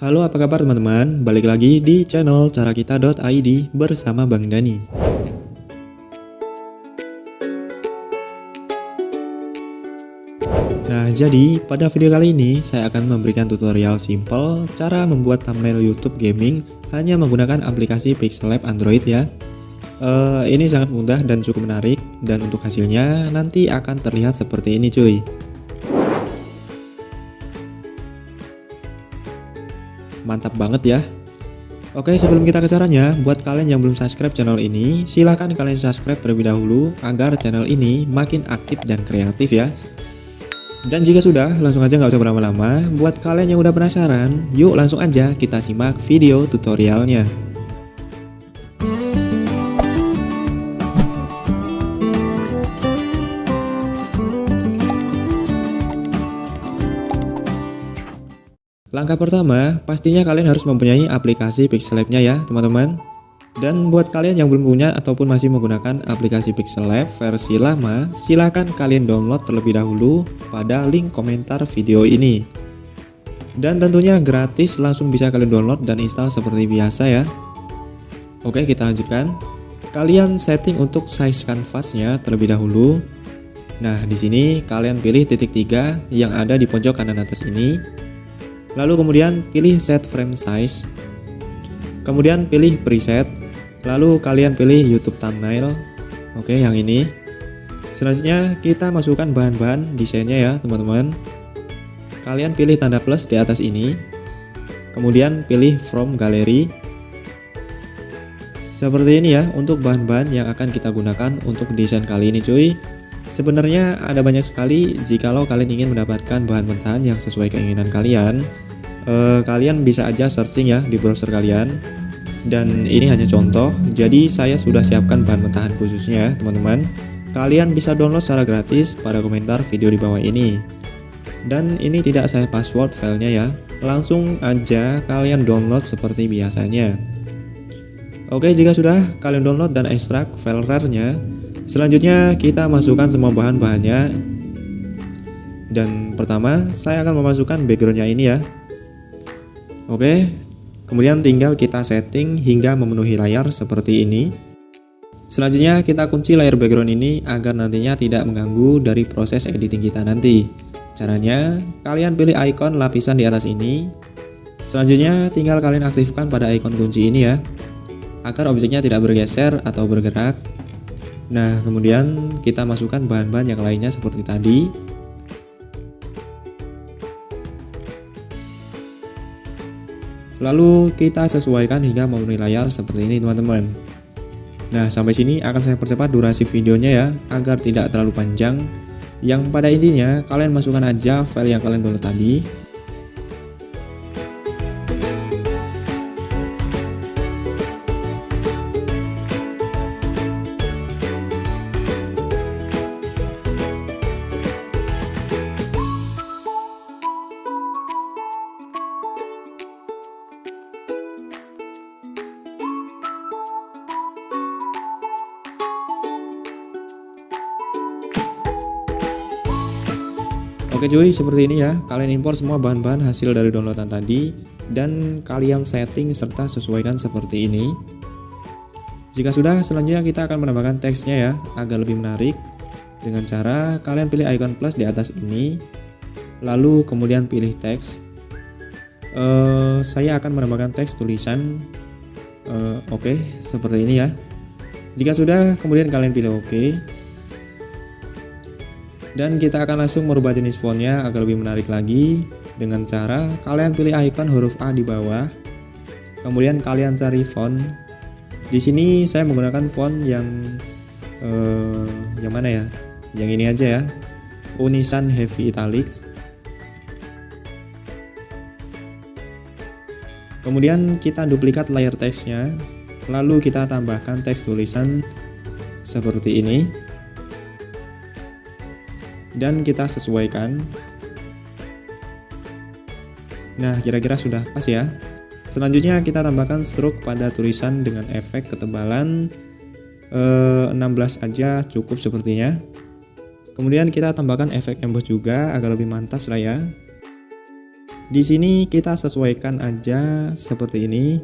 Halo apa kabar teman-teman, balik lagi di channel carakita.id bersama Bang Dani. Nah jadi pada video kali ini saya akan memberikan tutorial simple cara membuat thumbnail YouTube gaming hanya menggunakan aplikasi Pixel Lab Android ya. Uh, Ini sangat mudah dan cukup menarik dan untuk hasilnya nanti akan terlihat seperti ini cuy Mantap banget ya Oke sebelum kita ke caranya, buat kalian yang belum subscribe channel ini, silahkan kalian subscribe terlebih dahulu agar channel ini makin aktif dan kreatif ya. Dan jika sudah, langsung aja nggak usah berlama-lama. Buat kalian yang udah penasaran, yuk langsung aja kita simak video tutorialnya. Langkah pertama, pastinya kalian harus mempunyai aplikasi Pixel Lab-nya ya, teman-teman. Dan buat kalian yang belum punya ataupun masih menggunakan aplikasi Pixel Lab versi lama, silahkan kalian download terlebih dahulu pada link komentar video ini. Dan tentunya gratis, langsung bisa kalian download dan install seperti biasa ya. Oke, kita lanjutkan. Kalian setting untuk size kanvasnya terlebih dahulu. Nah, di sini kalian pilih titik tiga yang ada di pojok kanan atas ini Lalu kemudian pilih set frame size. Kemudian pilih preset. Lalu kalian pilih YouTube thumbnail. Oke, yang ini. Selanjutnya kita masukkan bahan-bahan desainnya ya, teman-teman. Kalian pilih tanda plus di atas ini. Kemudian pilih from gallery. Seperti ini ya untuk bahan-bahan yang akan kita gunakan untuk desain kali ini cuy. Sebenarnya ada banyak sekali jikalau kalian ingin mendapatkan bahan mentahan yang sesuai keinginan kalian eh, Kalian bisa aja searching ya di browser kalian. Dan ini hanya contoh. Jadi saya sudah siapkan bahan mentahan khususnya teman-teman. Kalian bisa download secara gratis pada komentar video di bawah ini. Dan ini tidak saya password filenya ya. Langsung aja kalian download seperti biasanya. Oke jika sudah kalian download dan ekstrak file rare-nya Selanjutnya kita masukkan semua bahan-bahannya. Dan pertama saya akan memasukkan backgroundnya ini ya Oke Kemudian tinggal kita setting hingga memenuhi layar seperti ini. Selanjutnya kita kunci layar background ini agar nantinya tidak mengganggu dari proses editing kita nanti. Caranya kalian pilih icon lapisan di atas ini. Selanjutnya tinggal kalian aktifkan pada icon kunci ini ya Agar objeknya tidak bergeser atau bergerak. Nah, kemudian kita masukkan bahan-bahan yang lainnya seperti tadi. Lalu kita sesuaikan hingga memenuhi layar seperti ini teman-teman. Nah, sampai sini akan saya percepat durasi videonya ya, agar tidak terlalu panjang. Yang pada intinya, kalian masukkan aja file yang kalian download tadi, Oke cuy, seperti ini ya. Kalian impor semua bahan-bahan hasil dari downloadan tadi dan kalian setting serta sesuaikan seperti ini. Jika sudah, selanjutnya kita akan menambahkan teksnya ya, agar lebih menarik. Dengan cara kalian pilih icon plus di atas ini, lalu kemudian pilih teks. Uh, saya akan menambahkan teks tulisan. Uh, Oke, okay, seperti ini ya. Jika sudah, kemudian kalian pilih OK dan kita akan langsung merubah jenis fontnya agar lebih menarik lagi. Dengan cara kalian pilih icon huruf A di bawah. Kemudian kalian cari font. Di sini saya menggunakan font yang uh, yang mana ya? Yang ini aja ya. Unisan Heavy Italics. Kemudian kita duplikat layer teksnya. Lalu kita tambahkan teks tulisan seperti ini dan kita sesuaikan. Nah kira-kira sudah pas ya? Selanjutnya kita tambahkan stroke pada tulisan dengan efek ketebalan. Eh, 16 aja cukup sepertinya. Kemudian kita tambahkan efek emboss juga agar lebih mantap lah ya. Di sini kita sesuaikan aja seperti ini.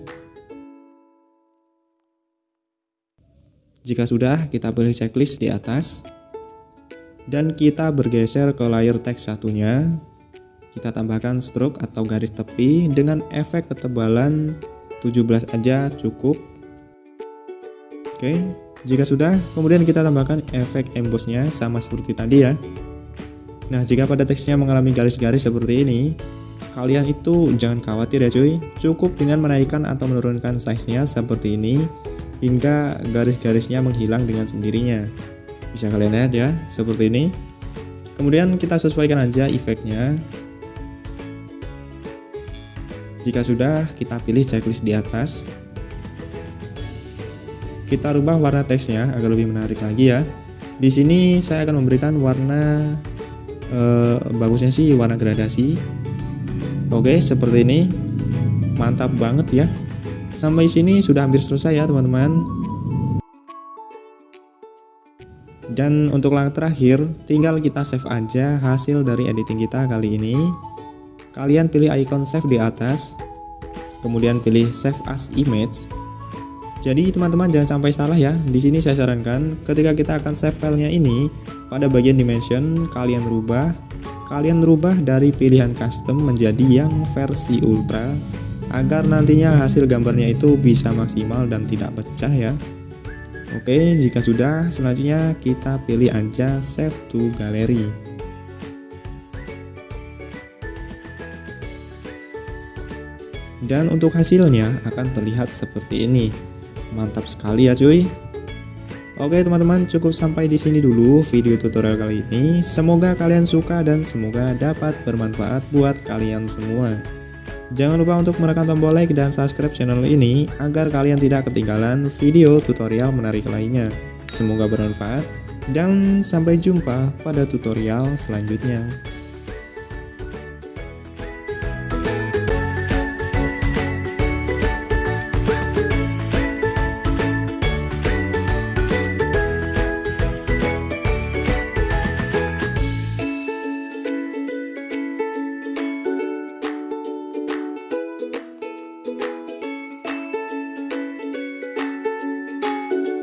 Jika sudah, kita pilih checklist di atas. Dan kita bergeser ke layer teks satunya. Kita tambahkan stroke atau garis tepi dengan efek ketebalan 17 aja cukup. Oke, jika sudah, kemudian kita tambahkan efek embossnya sama seperti tadi ya. Nah, jika pada teksnya mengalami garis-garis seperti ini, kalian itu jangan khawatir ya cuy. Cukup dengan menaikkan atau menurunkan size-nya seperti ini hingga garis-garisnya menghilang dengan sendirinya. Bisa kalian lihat ya, seperti ini. Kemudian kita sesuaikan aja efeknya. Jika sudah, kita pilih checklist di atas. Kita rubah warna teksnya agar lebih menarik lagi ya. Di sini saya akan memberikan warna eh, bagusnya sih warna gradasi. Oke, seperti ini. Mantap banget ya. Sampai sini sudah hampir selesai ya teman-teman. Dan untuk langkah terakhir, tinggal kita save aja hasil dari editing kita kali ini. Kalian pilih icon save di atas, kemudian pilih save as image. Jadi teman-teman jangan sampai salah ya. Di sini saya sarankan ketika kita akan save filenya ini, pada bagian dimension kalian rubah, kalian rubah dari pilihan custom menjadi yang versi ultra agar nantinya hasil gambarnya itu bisa maksimal dan tidak pecah ya Oke jika sudah selanjutnya kita pilih aja save to gallery dan untuk hasilnya akan terlihat seperti ini. Mantap sekali ya cuy. Oke teman-teman cukup sampai di sini dulu video tutorial kali ini. Semoga kalian suka dan semoga dapat bermanfaat buat kalian semua Jangan lupa untuk menekan tombol like dan subscribe channel ini agar kalian tidak ketinggalan video tutorial menarik lainnya. Semoga bermanfaat dan sampai jumpa pada tutorial selanjutnya.